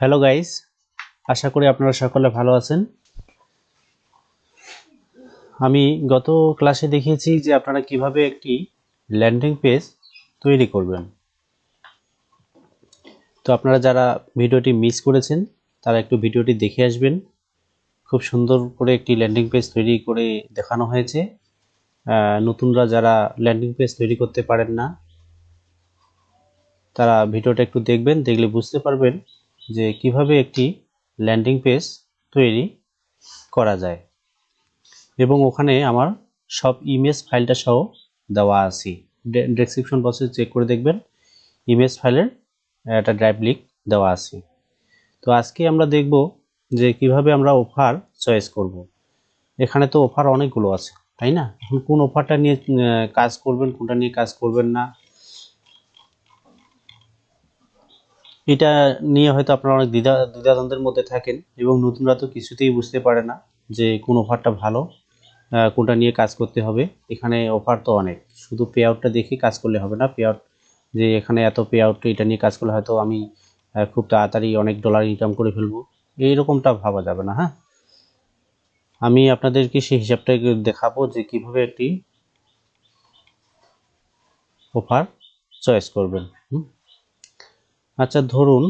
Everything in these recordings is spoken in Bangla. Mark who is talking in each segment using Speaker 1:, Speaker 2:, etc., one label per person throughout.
Speaker 1: হ্যালো গাইস আশা করি আপনারা সকলে ভালো আছেন। আমি গত ক্লাসে দেখিয়েছি যে আপনারা কীভাবে একটি ল্যান্ডিং পেজ তৈরি করবেন। তো আপনারা যারা ভিডিওটি মিস করেছেন, তারা একটু ভিডিওটি দেখে আসবেন। খুব সুন্দর করে একটি ল্যান্ডিং পেজ তৈরি করে দেখানো হয়েছে। নতুনরা যারা ল্যান্ডিং পেজ তৈরি করতে পারেন না, তারা ভিডিওটা একটু দেখবেন, দেখলে বুঝতে পারবেন যে কীভাবে একটি ল্যান্ডিং পেজ তৈরি করা যায়। এবং ওখানে আমার সব ইমেজ ফাইলটা সহ দেওয়া আছে। ডেসক্রিপশন বক্সে চেক করে দেখবেন। ইমেজ ফাইলের একটা ড্রাইভ লিঙ্ক দেওয়া আছে। তো আজকে আমরা দেখব যে কীভাবে আমরা অফার চয়েস করব। এখানে তো অফার অনেকগুলো আছে, তাই না? এখন কোন অফারটা নিয়ে কাজ করবেন, কোনটা নিয়ে কাজ করবেন না? এটা নিয়ে হয়তো আপনারা অনেক দ্বিধা, দ্বিধাদ্বন্দ্বের মধ্যে থাকেন এবং নতুনরা তো কিছুতেই বুঝতে পারে না যে কোন অফারটা ভালো কোনটা নিয়ে কাজ করতে হবে। এখানে অফার তো অনেক। শুধু পে আউটটা দেখে কাজ করলে হবে না। পে আউট যে এখানে এত পে আউট এটা নিয়ে কাজ করলে হয়তো আমি খুব তাড়াতাড়ি অনেক ডলার ইনকাম করে ফেলব। এইরকমটা ভাবা যাবে না হ্যাঁ? আমি আপনাদেরকে সেই হিসাবটা দেখাবো যে কীভাবে একটি অফার চয়েস করবেন। হুম? আচ্ছা ধরুন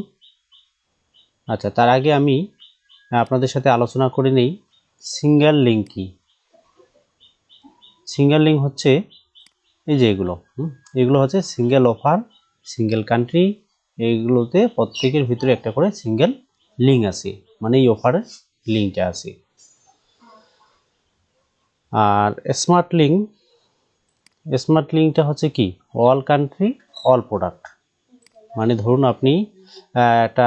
Speaker 1: আচ্ছা তার আগে আমি আপনাদের সাথে আলোচনা করে নেই, সিঙ্গেল লিঙ্ক কি? সিঙ্গেল লিঙ্ক হচ্ছে এই যে এগুলো এগুলো হচ্ছে সিঙ্গেল অফার, সিঙ্গেল কান্ট্রি এইগুলোতে প্রত্যেকের ভিতরে একটা করে সিঙ্গেল লিঙ্ক আছে মানে এই অফারের লিঙ্কটা আছে। আর স্মার্ট লিঙ্ক, স্মার্ট লিঙ্কটা হচ্ছে কি? All country, all product. মানে ধরুন আপনি একটা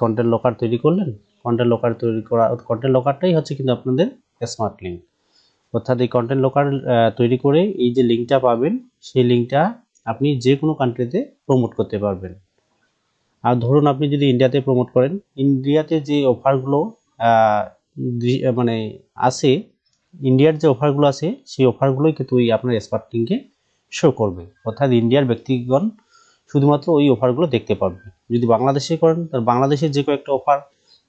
Speaker 1: কন্টেন্ট লোকার তৈরি করলেন। কন্টেন্ট লোকার তৈরি করা কন্টেন্ট লোকারটাই হচ্ছে কিন্তু আপনাদের স্মার্ট লিঙ্ক অর্থাৎ এই কন্টেন্ট লোকার তৈরি করে এই যে লিঙ্কটা পাবেন, সেই লিঙ্কটা আপনি যে কোনো কান্ট্রিতে প্রমোট করতে পারবেন। আর ধরুন আপনি যদি ইন্ডিয়াতে প্রমোট করেন ইন্ডিয়াতে যে অফারগুলো মানে আছে ইন্ডিয়ার যে অফারগুলো আছে সেই অফারগুলোই কিন্তু ওই আপনার স্মার্ট লিঙ্কে শো করবে। অর্থাৎ ইন্ডিয়ার ব্যক্তিগণ শুধুমাত্র ওই অফারগুলো দেখতে পারবে। যদি বাংলাদেশে করেন, তাহলে বাংলাদেশের যে কয়েকটা অফার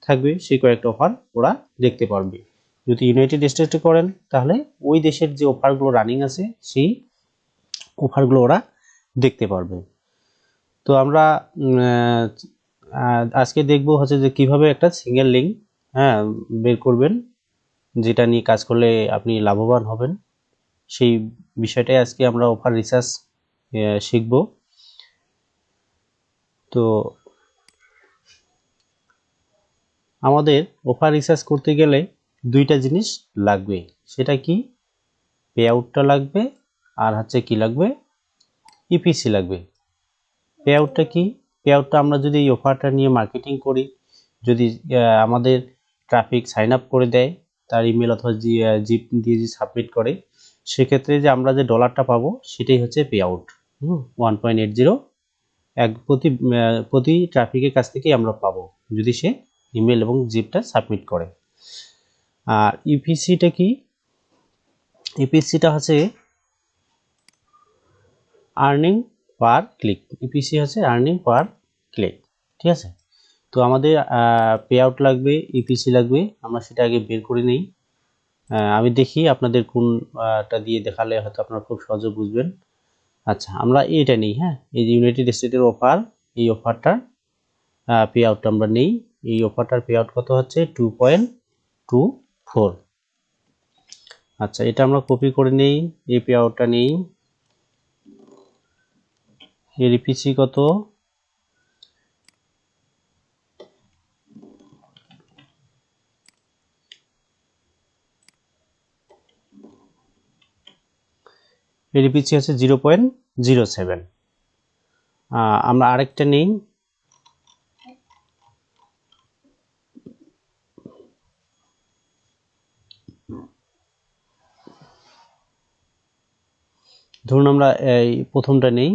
Speaker 1: থাকবে, সেই কয়েকটা অফার ওরা দেখতে পারবে। যদি ইউনাইটেড স্টেটে করেন, তাহলে ওই দেশের যে অফারগুলো রানিং আছে, সেই অফারগুলো ওরা দেখতে পারবে। তো আমরা আজকে দেখব হচ্ছে যে কীভাবে একটা সিঙ্গেল লিঙ্ক হ্যাঁ বের করবেন, যেটা নিয়ে কাজ করলে আপনি লাভবান হবেন। সেই বিষয়টাই আজকে আমরা অফার রিসার্চ শিখব। তো আমাদের অফার রিসার্চ করতে গেলে দুইটা জিনিস লাগবে। সেটা কি? পে আউটটা লাগবে আর হচ্ছে কি লাগবে? ইপিসি লাগবে। পে আউটটা কি? পে আউটটা আমরা যদি এই অফারটা নিয়ে মার্কেটিং করি, যদি আমাদের ট্রাফিক সাইন আপ করে দেয়, তার ইমেল অথবা জি জিপ দিয়ে যে সাবমিট করে, সেক্ষেত্রে যে আমরা যে ডলারটা পাবো, সেটাই হচ্ছে পে আউট হুম? ওয়ান পয়েন্ট এইট জিরো এক প্রতি প্রতি ট্রাফিকের কাছ থেকেই আমরা পাবো, যদি সে ইমেল এবং জিপটা সাবমিট করে। আর ইপিসিটা কি? ইপিসিটা হচ্ছে আর্নিং পার ক্লিক ইপিসি হচ্ছে আর্নিং পার ক্লিক ঠিক আছে? তো আমাদের পে আউট লাগবে ইপিসি লাগবে, আমরা সেটা আগে বের করে নেই। আমি দেখি আপনাদের কোনটা দিয়ে দেখালে হয়তো আপনারা খুব সহজে বুঝবেন। আচ্ছা আমরা এটা নিই হ্যাঁ? এই যে ইউনাইটেড স্টেটের অফার এই অফারটার পে আউটটা আমরা নিই। এই অফারটার পে আউট কত হচ্ছে? টু পয়েন্ট টু ফোর আচ্ছা এটা আমরা কপি করে নিই, এই পে আউটটা নেই। এর পিসি কত? এর ইপিসি হচ্ছে জিরো পয়েন্ট জিরো সেভেন। আমরা আরেকটা নেই। ধরুন আমরা এই প্রথমটা নেই।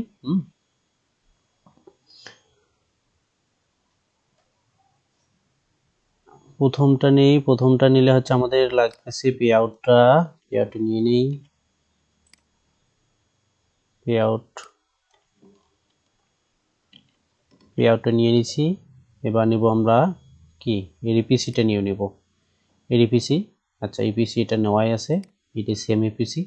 Speaker 1: প্রথমটা নেই প্রথমটা নিলে হচ্ছে আমাদের লাগতেছে পে আউটটা পে আউটটা নিয়ে নেই। পে আউট পে আউটটা নিয়ে নিছি এবার নিব আমরা কি? এর ইপিসিটা নিয়ে নেব। এর ইপিসি আচ্ছা ইপিসি এটা নেওয়াই আছে। এটি সেম ইপিসি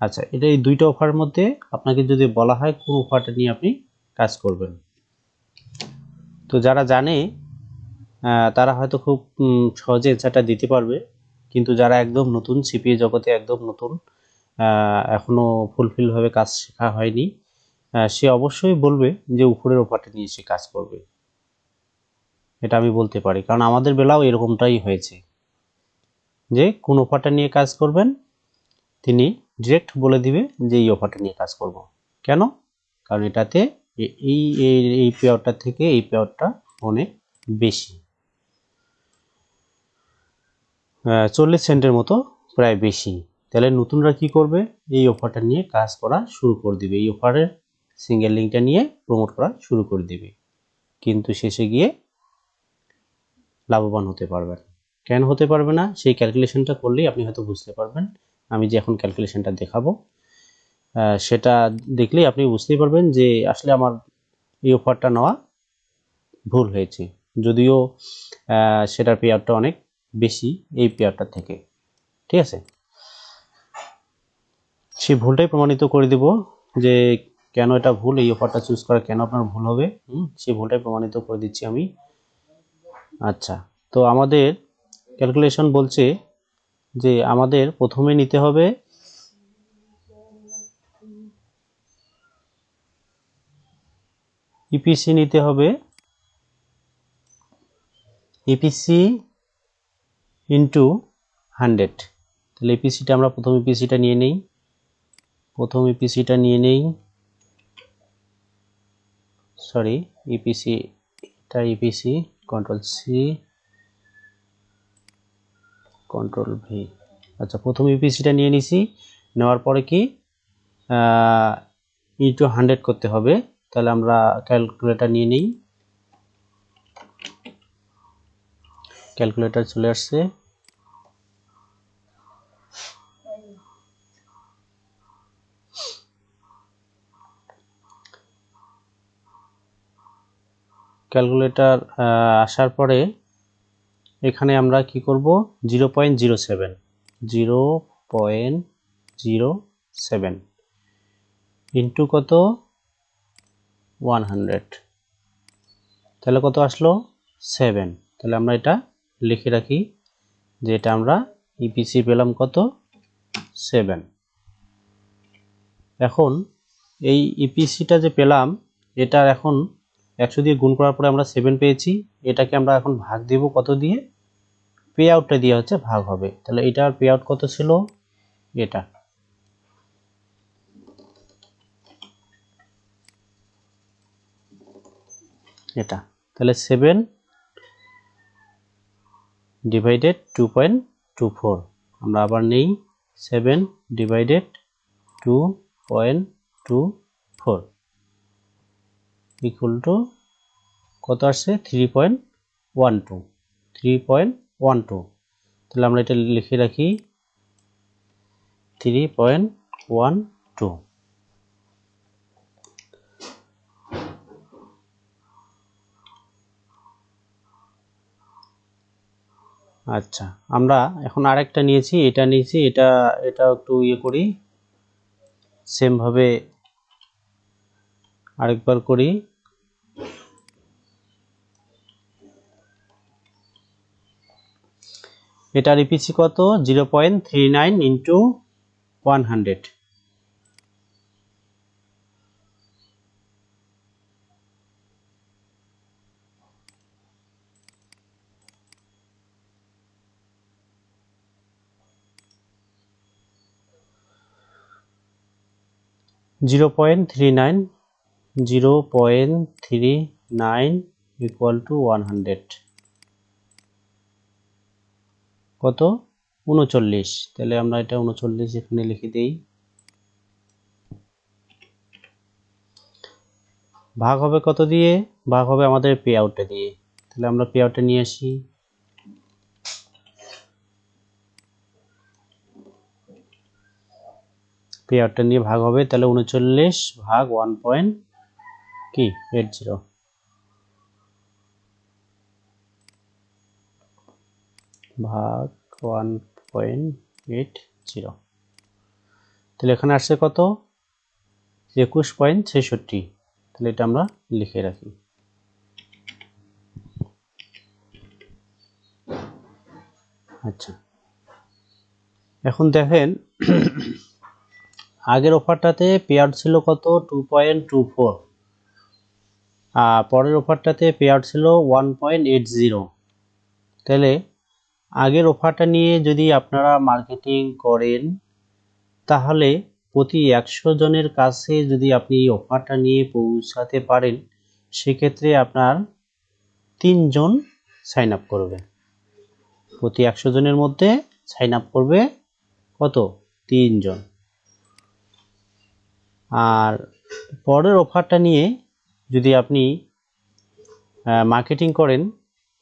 Speaker 1: আচ্ছা এটা এই দুইটা অফারের মধ্যে আপনাকে যদি বলা হয় কোন অফারটা নিয়ে আপনি কাজ করবেন। তো যারা জানে তারা হয়তো খুব সহজে অ্যান্সারটা দিতে পারবে। কিন্তু যারা একদম নতুন সিপিএ জগতে একদম নতুন আহ, এখনও ফুলফিল ভাবে কাজ শেখা হয়নি। সে অবশ্যই বলবে যে উপরের অফারটা নিয়ে সে কাজ করবে। এটা আমি বলতে পারি। কারণ আমাদের বেলাও এরকমটাই হয়েছে। যে কোন অফারটা নিয়ে কাজ করবেন তিনি ডিরেক্ট বলে দিবে যে এই অফারটা নিয়ে কাজ করব। কেন? কারণ এটাতে এই- এই পেয়ারটা থেকে এই পেয়ারটা অনেক বেশি। চল্লিশ সেন্টের মতো প্রায় বেশি। তাহলে নতুনরা কি করবে? এই অফারটা নিয়ে কাজ করা শুরু করে দিবে। এই অফারের সিঙ্গেল লিঙ্কটা নিয়ে প্রমোট করা শুরু করে দিবে। কিন্তু শেষে গিয়ে লাভবান হতে পারবেন কেন হতে পারবে না? সেই ক্যালকুলেশনটা করলেই আপনি হয়তো বুঝতে পারবেন। আমি যে এখন ক্যালকুলেশনটা দেখাবো সেটা দেখলেই আপনি বুঝতেই পারবেন যে আসলে আমার এই অফারটা নেওয়া ভুল হয়েছে। যদিও সেটার পেয়ারটা অনেক বেশি এই পেয়ারটা থেকে। ঠিক আছে? সেই ভুলটাই প্রমাণিত করে দিব যে কেন এটা ভুল, এই অফারটা চুজ করা কেন আপনার ভুল হবে। হুম, সেই ভুলটাই প্রমাণিত করে দিচ্ছি আমি। আচ্ছা তো আমাদের ক্যালকুলেশন বলছে যে আমাদের প্রথমে নিতে হবে ইপিসি নিতে হবে। ইপিসি ইন্টু হান্ড্রেড তাহলে ইপিসিটা আমরা প্রথম ইপিসিটা নিয়ে নেই। প্রথম ইপিসিটা নিয়ে নেই। Sorry EPC EPC control C control V আচ্ছা প্রথম ইপিসিটা নিয়ে নিছি। নেওয়ার পরে কি ই টু হান্ড্রেড করতে হবে। তাহলে আমরা ক্যালকুলেটর নিয়ে নিই। ক্যালকুলেটর চলে আসছে। ক্যালকুলেটর আসার পরে এখানে আমরা কি করব? Zero point zero seven. Zero point zero seven into কত? One hundred. তাহলে কত আসলো? সেভেন। তাহলে আমরা এটা লিখে রাখি যে এটা আমরা ইপিসি পেলাম কত? সেভেন। এখন এই ইপিসিটা যে পেলাম, এটার এখন একশো দিয়ে গুণ করার পরে আমরা সেভেন পেয়েছি। এটাকে আমরা এখন ভাগ দিব কত দিয়ে? পে আউটটা দিয়ে হচ্ছে ভাগ হবে। তাহলে এটার পে আউট কত ছিল? এটা। এটা। তাহলে seven divided two point two four আমরা আবার নেই। Seven divided two point two four equal to কত আসছে? Three point one two three point one two তাহলে আমরা এটা লিখে রাখি। থ্রি পয়েন্ট ওয়ান টু আচ্ছা আমরা এখন আরেকটা নিয়েছি। এটা নিয়েছি, এটা এটা একটু ইয়ে করি। সেম ভাবে আরেকবার করি। এটার ইপিসি কত? Zero point three nine into one hundred zero point three nine, zero point three nine equal to one hundred কত? উনচল্লিশ। তাহলে আমরা এটা উনচল্লিশ এখানে লিখে দিই। ভাগ হবে কত দিয়ে? ভাগ হবে আমাদের পে আউটটা দিয়ে। তাহলে আমরা পে আউটটা নিয়ে আসি। পে আউটটা নিয়ে ভাগ হবে, তাহলে উনচল্লিশ ভাগ ওয়ান পয়েন্ট কি? এইট জিরো ভাগ ওয়ান পয়েন্ট এইট জিরো। তাহলে এখানে আসছে কত? একুশ পয়েন্ট ছেষট্টি। তাহলে এটা আমরা লিখে রাখি। আচ্ছা। এখন দেখেন, আগের অফারটাতে পেয়ার ছিল কত? Two point two four. আর পরের অফারটাতে পেয়ার ছিল ওয়ান পয়েন্ট এইট জিরো। তাহলে আগের অফারটা নিয়ে যদি আপনারা মার্কেটিং করেন, তাহলে প্রতি একশো জনের কাছে যদি আপনি এই অফারটা নিয়ে পৌঁছাতে পারেন, সেক্ষেত্রে আপনার তিনজন সাইন আপ করবে। প্রতি একশো জনের মধ্যে সাইন আপ করবে কত? তিনজন আর পরের অফারটা নিয়ে যদি আপনি মার্কেটিং করেন,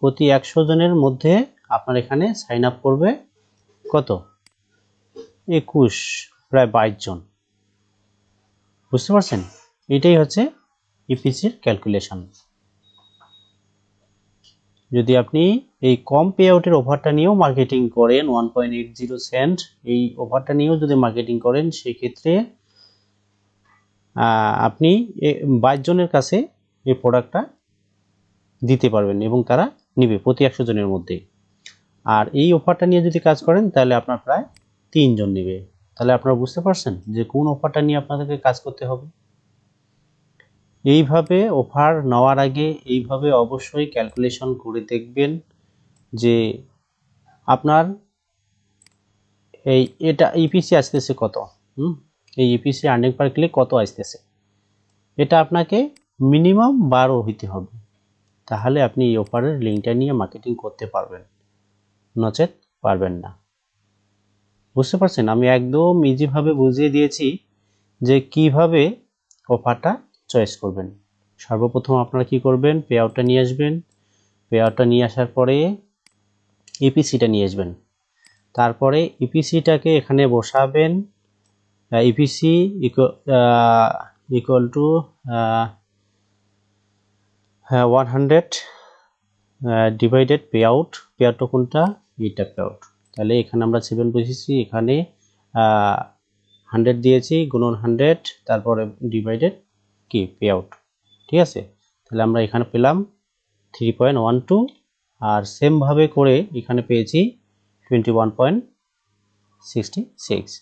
Speaker 1: প্রতি একশো জনের মধ্যে আপনার এখানে সাইন আপ করবে কত? একুশ, প্রায় বাইশ জন। বুঝতে পারছেন? এটাই হচ্ছে ইপিসির ক্যালকুলেশন যদি আপনি এই কম পে আউটের অফারটা নিয়েও মার্কেটিং করেন one point eight zero cent এই অফারটা নিয়েও যদি মার্কেটিং করেন, সেক্ষেত্রে আপনি বাইশ জনের কাছে এই প্রোডাক্টটা দিতে পারবেন এবং তারা নিবে প্রতি একশো জনের মধ্যে। আর এই অফারটা নিয়ে যদি কাজ করেন, তাহলে আপনার প্রায় তিনজন নেবে। তাহলে আপনারা বুঝতে পারছেন যে কোন অফারটা নিয়ে আপনাদেরকে কাজ করতে হবে? এইভাবে অফার নেওয়ার আগে এইভাবে অবশ্যই ক্যালকুলেশন করে দেখবেন যে আপনার এই, এটা ইপিসি আসতেছে কত? হুম? এই ইপিসি আর্নিং পার ক্লিক কত আসতেছে? এটা আপনাকে মিনিমাম বারো হইতে হবে। তাহলে আপনি এই অফারের লিঙ্কটা নিয়ে মার্কেটিং করতে পারবেন। নচেত পারবেন না। বুঝতে পারছেন? আমি একদম ইজিভাবে বুঝিয়ে দিয়েছি যে কীভাবে অফারটা চয়েস করবেন। সর্বপ্রথম আপনারা কি করবেন? পে আউটটা নিয়ে আসবেন। পে আউটটা নিয়ে আসার পরে ইপিসিটা নিয়ে আসবেন। তারপরে ইপিসিটাকে এখানে বসাবেন। EPC equal to one hundred divided pay out pay আউটটা কোনটা? এটা পে আউট তাহলে এখানে আমরা সেভেন বসেছি, এখানে হান্ড্রেড দিয়েছি, গুণন হান্ড্রেড তারপরে ডিভাইডেড কি? পে আউট ঠিক আছে? তাহলে আমরা এখানে পেলাম থ্রি পয়েন্ট ওয়ান টু আর সেমভাবে করে এখানে পেয়েছি twenty one point sixty six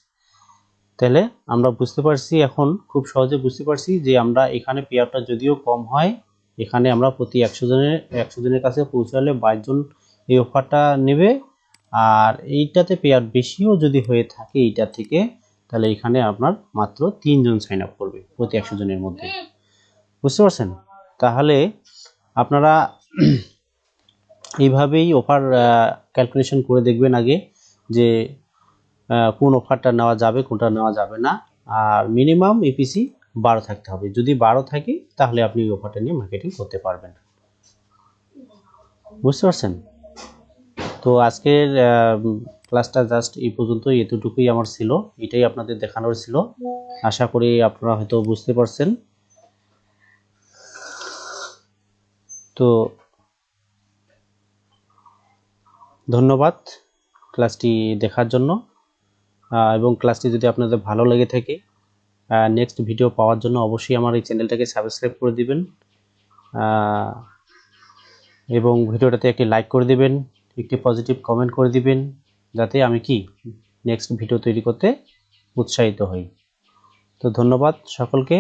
Speaker 1: তাহলে আমরা বুঝতে পারছি এখন, খুব সহজে বুঝতে পারছি যে আমরা এখানে পেয়ারটা যদিও কম হয় এখানে আমরা প্রতি একশো জনের একশো জনের কাছে পৌঁছালে বাইশ জন এই অফারটা নেবে। আর এইটাতে পেয়ার বেশিও যদি হয়ে থাকে এইটা থেকে, তাহলে এখানে আপনার মাত্র তিনজন সাইন আপ করবে প্রতি একশো জনের মধ্যে। বুঝতে পারছেন? তাহলে আপনারা এইভাবেই অফার ক্যালকুলেশন করে দেখবেন আগে যে কোন অফারটা নেওয়া যাবে, কোনটা নেওয়া যাবে না। আর মিনিমাম ইপিসি বারো থাকতে হবে। যদি বারো থাকে, তাহলে আপনি এই অফারটা নিয়ে মার্কেটিং করতে পারবেন। বুঝতে পারছেন? তো আজকের ক্লাসটা জাস্ট এই পর্যন্ত এতটুকুই আমার ছিল। এটাই আপনাদের দেখানোর ছিল। আশা করি আপনারা হয়তো বুঝতে পারছেন। তো ধন্যবাদ ক্লাসটি দেখার জন্য। এবং ক্লাসটি যদি আপনাদের ভালো লেগে থাকে নেক্সট ভিডিও পাওয়ার জন্য অবশ্যই আমার এই চ্যানেলটাকে সাবস্ক্রাইব করে দিবেন। এবং ভিডিওটাতে একটি লাইক করে দিবেন, একটি পজিটিভ কমেন্ট করে দিবেন, যাতে আমি কি নেক্সট ভিডিও তৈরি করতে উৎসাহিত হই। তো ধন্যবাদ সকলকে।